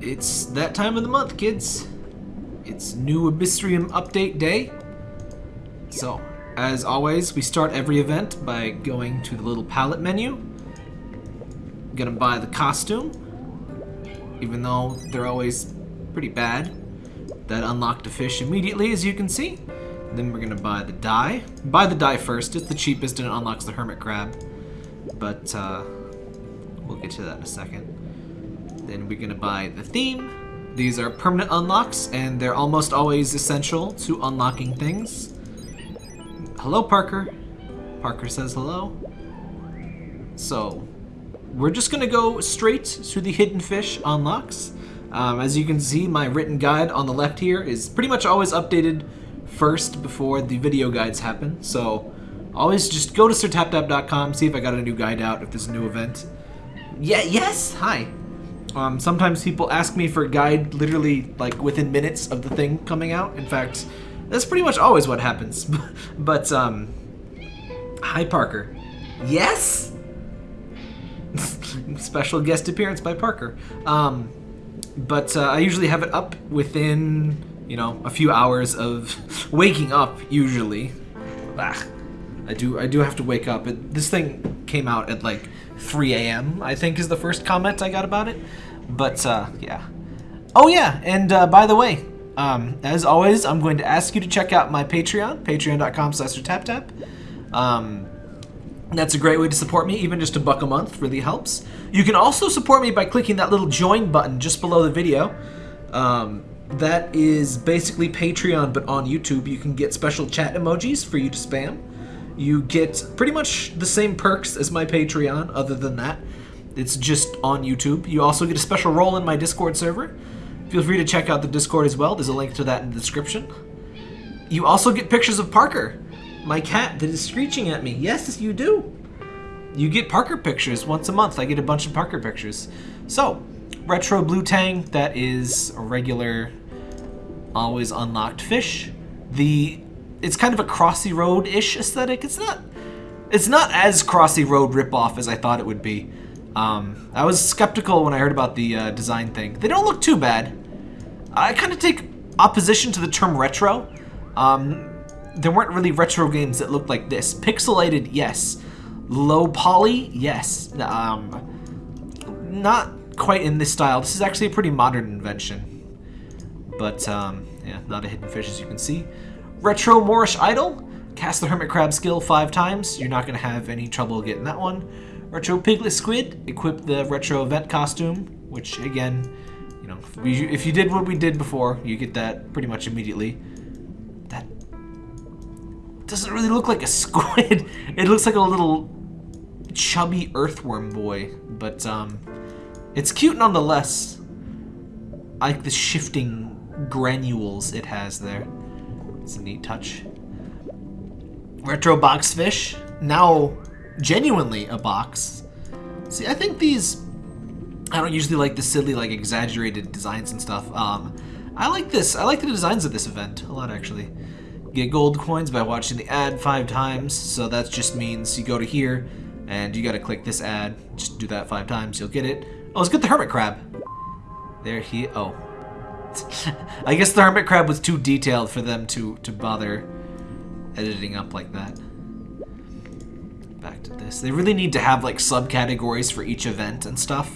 It's that time of the month, kids. It's new Abyssrium update day. So, as always, we start every event by going to the little palette menu. Gonna buy the costume, even though they're always pretty bad. That unlocked a fish immediately, as you can see. Then we're gonna buy the dye. Buy the dye first, it's the cheapest and it unlocks the hermit crab. But, uh, we'll get to that in a second. Then we're gonna buy the theme. These are permanent unlocks, and they're almost always essential to unlocking things. Hello, Parker. Parker says hello. So, we're just gonna go straight to the hidden fish unlocks. Um, as you can see, my written guide on the left here is pretty much always updated first before the video guides happen. So, always just go to sirtaptap.com, see if I got a new guide out, if there's a new event. Yeah, yes, hi. Um, sometimes people ask me for a guide literally like within minutes of the thing coming out. In fact, that's pretty much always what happens. but, um, hi Parker. Yes? Special guest appearance by Parker. Um, but uh, I usually have it up within, you know, a few hours of waking up, usually. Ah, I do I do have to wake up. It, this thing came out at like 3 a.m. I think is the first comment I got about it. But uh, yeah. Oh yeah, and uh, by the way, um, as always, I'm going to ask you to check out my Patreon, patreon.com slash taptap. Um, that's a great way to support me, even just a buck a month really helps. You can also support me by clicking that little join button just below the video. Um, that is basically Patreon, but on YouTube. You can get special chat emojis for you to spam. You get pretty much the same perks as my Patreon, other than that. It's just on YouTube. You also get a special role in my Discord server. Feel free to check out the Discord as well. There's a link to that in the description. You also get pictures of Parker, my cat that is screeching at me. Yes, you do. You get Parker pictures once a month. I get a bunch of Parker pictures. So, Retro Blue Tang, that is a regular, always unlocked fish. The it's kind of a Crossy Road-ish aesthetic. It's not it's not as Crossy Road ripoff as I thought it would be. Um, I was skeptical when I heard about the uh, design thing. They don't look too bad. I kind of take opposition to the term retro. Um, there weren't really retro games that looked like this. Pixelated, yes. Low poly, yes. Um, not quite in this style. This is actually a pretty modern invention. But, um, yeah, not a hidden fish as you can see. Retro Moorish Idol. Cast the Hermit Crab skill five times. You're not going to have any trouble getting that one. Retro Piglet Squid, equip the retro event costume, which again, you know, if you did what we did before, you get that pretty much immediately. That doesn't really look like a squid. It looks like a little chubby earthworm boy, but um, it's cute nonetheless. I like the shifting granules it has there. It's a neat touch. Retro box fish, now genuinely a box. See, I think these... I don't usually like the silly, like, exaggerated designs and stuff. Um, I like this. I like the designs of this event a lot, actually. Get gold coins by watching the ad five times, so that just means you go to here, and you gotta click this ad. Just do that five times, you'll get it. Oh, let's get the hermit crab. There he... oh. I guess the hermit crab was too detailed for them to, to bother editing up like that this. They really need to have like subcategories for each event and stuff.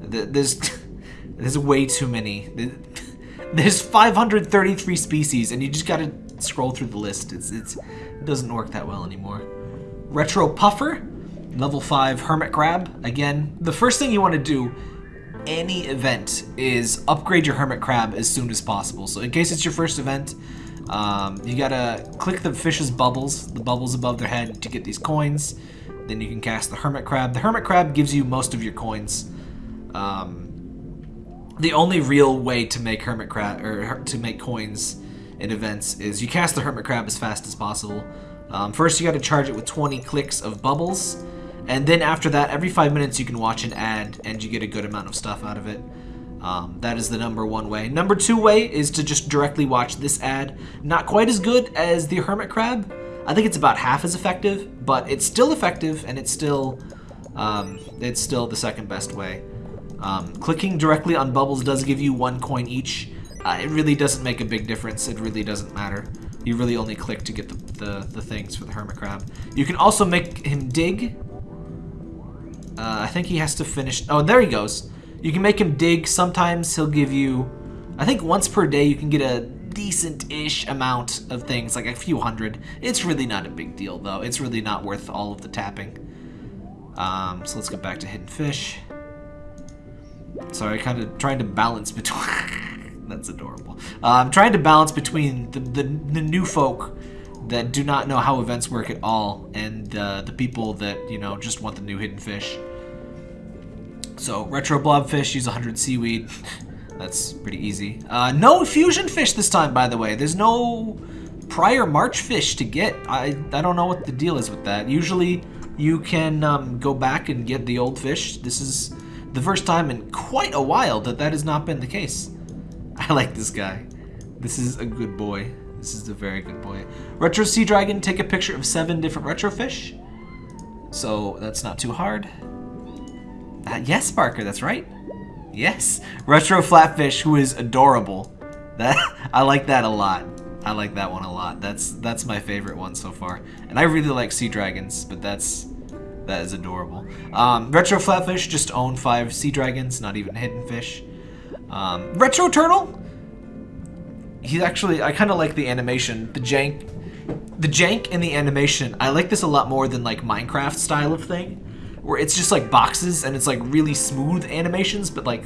There's there's way too many. There's 533 species, and you just gotta scroll through the list. It's it's it doesn't work that well anymore. Retro Puffer, level five Hermit Crab. Again, the first thing you want to do any event is upgrade your Hermit Crab as soon as possible. So in case it's your first event, um, you gotta click the fish's bubbles, the bubbles above their head, to get these coins. Then you can cast the Hermit Crab. The Hermit Crab gives you most of your coins. Um, the only real way to make Hermit Crab or to make coins in events is you cast the Hermit Crab as fast as possible. Um, first, you got to charge it with 20 clicks of bubbles, and then after that, every five minutes you can watch an ad, and you get a good amount of stuff out of it. Um, that is the number one way. Number two way is to just directly watch this ad. Not quite as good as the Hermit Crab. I think it's about half as effective, but it's still effective and it's still um, it's still the second best way. Um, clicking directly on bubbles does give you one coin each. Uh, it really doesn't make a big difference. It really doesn't matter. You really only click to get the, the, the things for the hermit crab. You can also make him dig. Uh, I think he has to finish... Oh, there he goes. You can make him dig. Sometimes he'll give you... I think once per day you can get a decent-ish amount of things, like a few hundred. It's really not a big deal, though. It's really not worth all of the tapping. Um, so let's get back to Hidden Fish. Sorry, kind of trying to balance between... That's adorable. I'm trying to balance between the, the, the, new folk that do not know how events work at all and uh, the people that, you know, just want the new Hidden Fish. So, Retro Blobfish, use 100 seaweed. That's pretty easy. Uh, no fusion fish this time, by the way. There's no prior March fish to get. I, I don't know what the deal is with that. Usually you can um, go back and get the old fish. This is the first time in quite a while that that has not been the case. I like this guy. This is a good boy. This is a very good boy. Retro Sea Dragon, take a picture of seven different retro fish. So that's not too hard. Uh, yes, Parker, that's right. Yes, Retro Flatfish, who is adorable. That I like that a lot. I like that one a lot. That's that's my favorite one so far. And I really like Sea Dragons, but that's that is adorable. Um, Retro Flatfish just own five Sea Dragons, not even Hidden Fish. Um, Retro Turtle. He's actually I kind of like the animation, the jank, the jank in the animation. I like this a lot more than like Minecraft style of thing where it's just like boxes and it's like really smooth animations, but like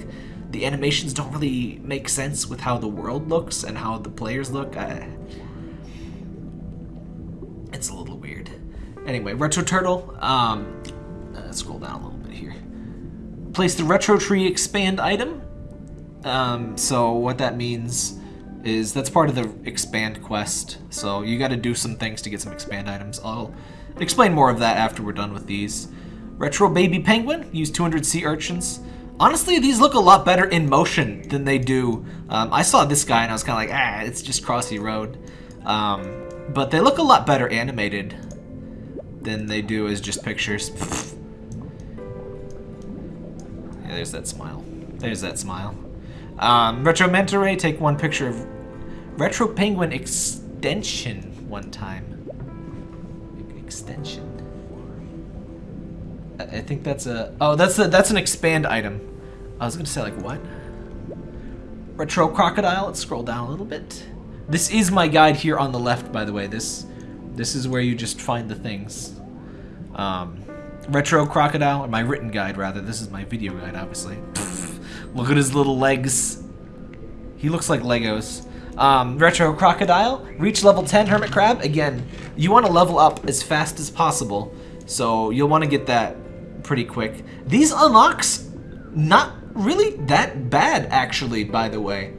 the animations don't really make sense with how the world looks and how the players look. I... It's a little weird. Anyway, Retro Turtle, um, uh, scroll down a little bit here. Place the Retro Tree Expand item. Um, so what that means is that's part of the Expand quest. So you gotta do some things to get some Expand items. I'll explain more of that after we're done with these. Retro Baby Penguin, use 200 sea urchins. Honestly, these look a lot better in motion than they do. Um, I saw this guy and I was kind of like, ah, it's just Crossy Road. Um, but they look a lot better animated than they do as just pictures. yeah, there's that smile. There's that smile. Um, Retro Ray, take one picture of Retro Penguin extension one time. Extension. I think that's a... Oh, that's a, that's an expand item. I was going to say, like, what? Retro Crocodile. Let's scroll down a little bit. This is my guide here on the left, by the way. This this is where you just find the things. Um, Retro Crocodile, or my written guide, rather. This is my video guide, obviously. Look at his little legs. He looks like Legos. Um, Retro Crocodile, reach level 10 Hermit Crab. Again, you want to level up as fast as possible, so you'll want to get that pretty quick. These unlocks, not really that bad, actually, by the way.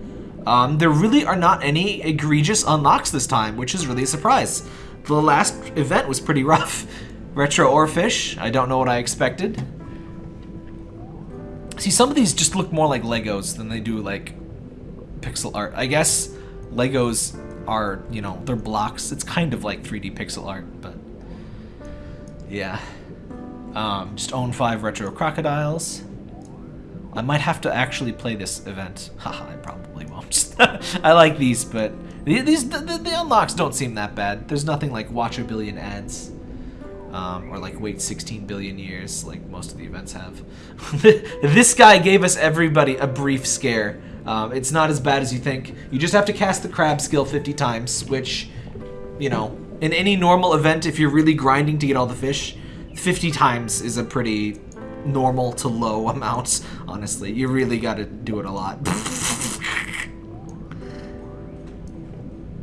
Um, there really are not any egregious unlocks this time, which is really a surprise. The last event was pretty rough. Retro Oarfish, I don't know what I expected. See, some of these just look more like Legos than they do like pixel art. I guess Legos are, you know, they're blocks. It's kind of like 3D pixel art, but yeah. Um, just own five retro crocodiles. I might have to actually play this event. Haha, I probably won't. I like these, but these the, the, unlocks don't seem that bad. There's nothing like watch a billion ads. Um, or like wait 16 billion years like most of the events have. this guy gave us everybody a brief scare. Um, it's not as bad as you think. You just have to cast the crab skill 50 times, which, you know, in any normal event, if you're really grinding to get all the fish, 50 times is a pretty normal to low amount, honestly. You really gotta do it a lot.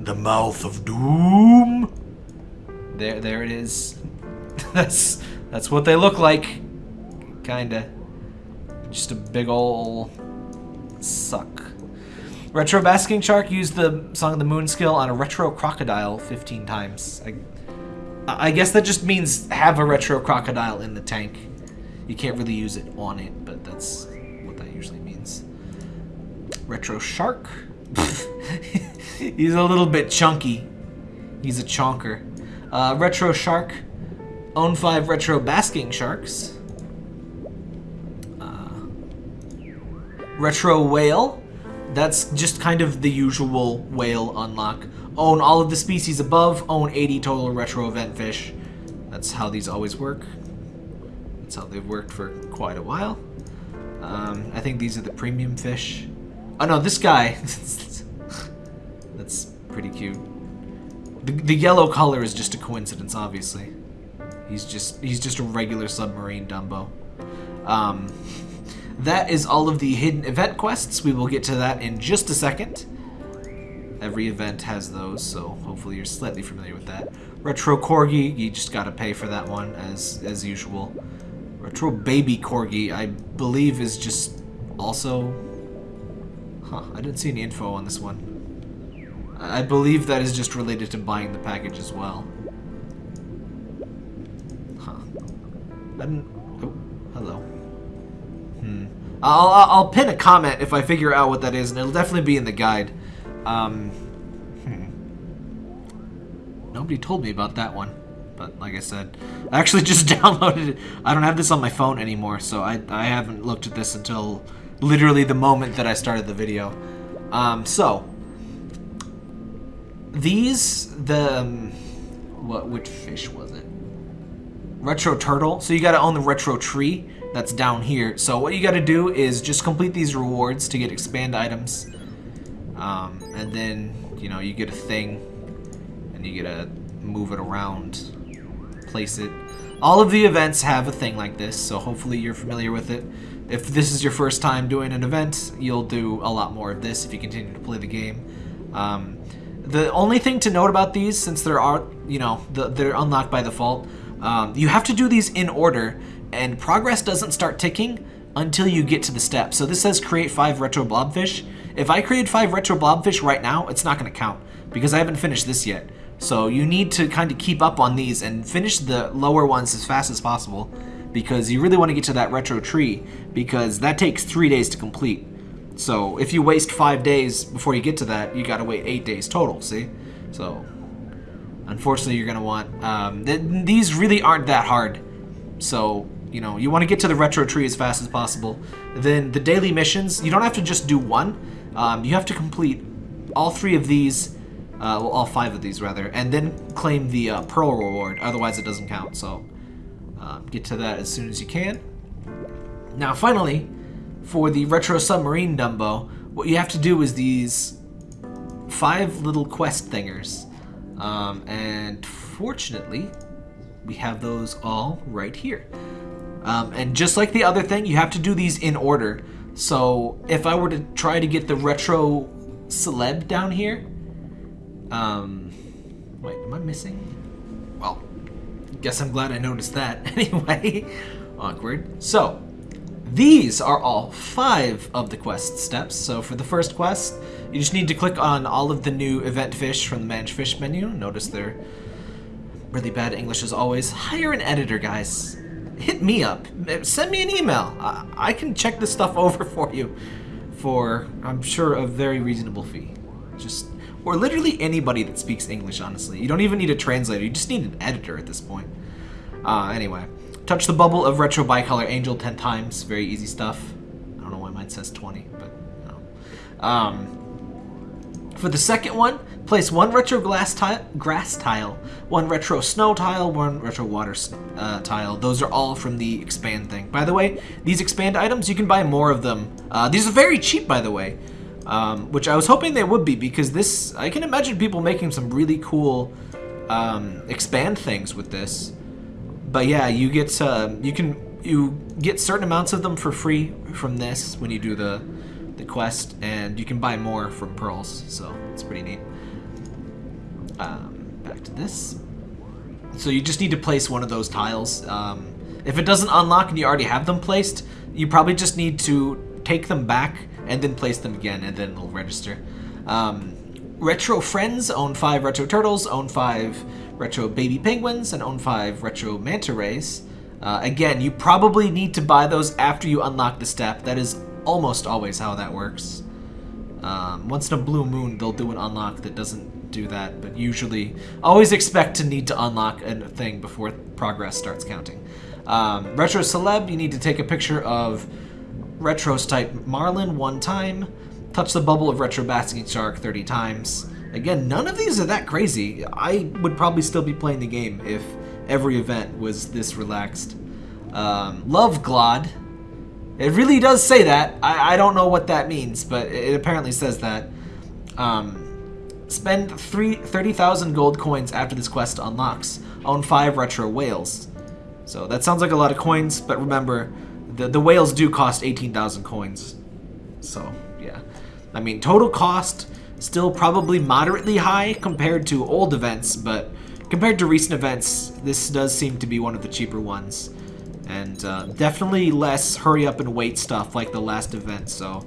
the mouth of doom. There, there it is. that's that's what they look like. Kinda. Just a big ol' suck. Retro Basking Shark used the Song of the Moon skill on a Retro Crocodile 15 times. I, I guess that just means have a retro crocodile in the tank. You can't really use it on it, but that's what that usually means. Retro shark. He's a little bit chunky. He's a chonker. Uh, retro shark. Own five retro basking sharks. Uh, Retro Whale. That's just kind of the usual whale unlock. Own all of the species above, own 80 total retro event fish. That's how these always work. That's how they've worked for quite a while. Um, I think these are the premium fish. Oh no, this guy. That's pretty cute. The, the yellow color is just a coincidence, obviously. He's just he's just a regular submarine Dumbo. Um, that is all of the hidden event quests. We will get to that in just a second. Every event has those, so hopefully you're slightly familiar with that. Retro Corgi, you just gotta pay for that one, as, as usual. Retro Baby Corgi, I believe is just also... Huh, I didn't see any info on this one. I believe that is just related to buying the package as well. Huh. I didn't... Oh, hello. Hmm. I'll, I'll pin a comment if I figure out what that is, and it'll definitely be in the guide. Um, hmm. Nobody told me about that one. But like I said, I actually just downloaded it. I don't have this on my phone anymore, so I, I haven't looked at this until literally the moment that I started the video. Um, so, these, the, um, what, which fish was it? Retro Turtle. So you gotta own the Retro Tree that's down here. So what you gotta do is just complete these rewards to get expand items. Um, and then, you know, you get a thing, and you get to move it around, place it. All of the events have a thing like this, so hopefully you're familiar with it. If this is your first time doing an event, you'll do a lot more of this if you continue to play the game. Um, the only thing to note about these, since there are, you know, the, they're unlocked by default, um, you have to do these in order, and progress doesn't start ticking until you get to the step. So this says create five retro blobfish. If I create five retro blobfish right now, it's not going to count because I haven't finished this yet. So you need to kind of keep up on these and finish the lower ones as fast as possible because you really want to get to that retro tree because that takes three days to complete. So if you waste five days before you get to that, you got to wait eight days total, see? So unfortunately you're going to want, um, th these really aren't that hard. So you know, you want to get to the retro tree as fast as possible. Then the daily missions, you don't have to just do one. Um, you have to complete all three of these, uh, well, all five of these rather, and then claim the uh, pearl reward. Otherwise, it doesn't count. So um, get to that as soon as you can. Now, finally, for the retro submarine Dumbo, what you have to do is these five little quest thingers. Um, and fortunately, we have those all right here. Um, and just like the other thing, you have to do these in order. So if I were to try to get the retro celeb down here, um, wait, am I missing? Well, guess I'm glad I noticed that. anyway, awkward. So these are all five of the quest steps. So for the first quest, you just need to click on all of the new event fish from the manage fish menu. Notice they're really bad English as always. Hire an editor, guys hit me up. Send me an email. I, I can check this stuff over for you for, I'm sure, a very reasonable fee. Just, or literally anybody that speaks English, honestly. You don't even need a translator. You just need an editor at this point. Uh, anyway, touch the bubble of Retro Bicolor Angel 10 times. Very easy stuff. I don't know why mine says 20, but. Um, for the second one, place one retro glass tile, grass tile, one retro snow tile, one retro water uh, tile. Those are all from the expand thing. By the way, these expand items, you can buy more of them. Uh, these are very cheap, by the way, um, which I was hoping they would be because this, I can imagine people making some really cool um, expand things with this. But yeah, you get, uh, you can, you get certain amounts of them for free from this when you do the the quest, and you can buy more from pearls, so it's pretty neat. Um, back to this. So you just need to place one of those tiles. Um, if it doesn't unlock and you already have them placed, you probably just need to take them back and then place them again, and then it'll register. Um, retro Friends own five Retro Turtles, own five Retro Baby Penguins, and own five Retro Manta Rays. Uh, again, you probably need to buy those after you unlock the step. That is almost always how that works. Um, once in a blue moon, they'll do an unlock that doesn't do that, but usually always expect to need to unlock a thing before progress starts counting. Um, Retro Celeb, you need to take a picture of Retro Striped Marlin one time. Touch the bubble of Retro Basking Shark 30 times. Again, none of these are that crazy. I would probably still be playing the game if every event was this relaxed. Um, Love Glod. It really does say that. I, I don't know what that means, but it apparently says that. Um, spend three, 30,000 gold coins after this quest unlocks. Own 5 retro whales. So that sounds like a lot of coins, but remember, the, the whales do cost 18,000 coins. So, yeah. I mean, total cost, still probably moderately high compared to old events, but compared to recent events, this does seem to be one of the cheaper ones. And uh, definitely less hurry up and wait stuff like the last event, so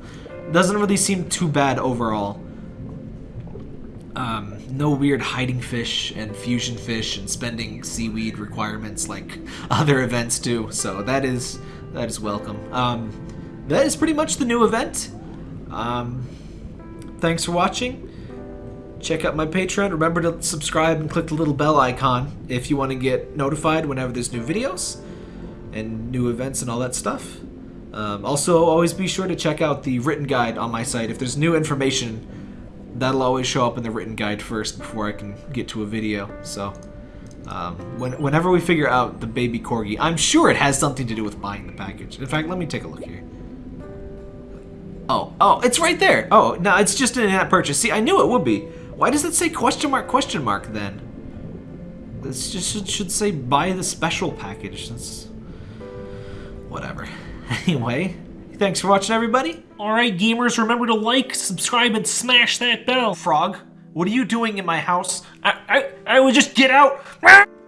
doesn't really seem too bad overall. Um, no weird hiding fish and fusion fish and spending seaweed requirements like other events do, so that is that is welcome. Um, that is pretty much the new event. Um, thanks for watching. Check out my Patreon. Remember to subscribe and click the little bell icon if you want to get notified whenever there's new videos and new events and all that stuff. Um, also, always be sure to check out the written guide on my site. If there's new information, that'll always show up in the written guide first before I can get to a video. So, um, when, whenever we figure out the baby corgi, I'm sure it has something to do with buying the package. In fact, let me take a look here. Oh, oh, it's right there. Oh, no, it's just an in-app purchase. See, I knew it would be. Why does it say question mark, question mark then? This just should, say buy the special package. That's whatever. Anyway, thanks for watching, everybody. Alright, gamers, remember to like, subscribe, and smash that bell. Frog, what are you doing in my house? I, I, I would just get out.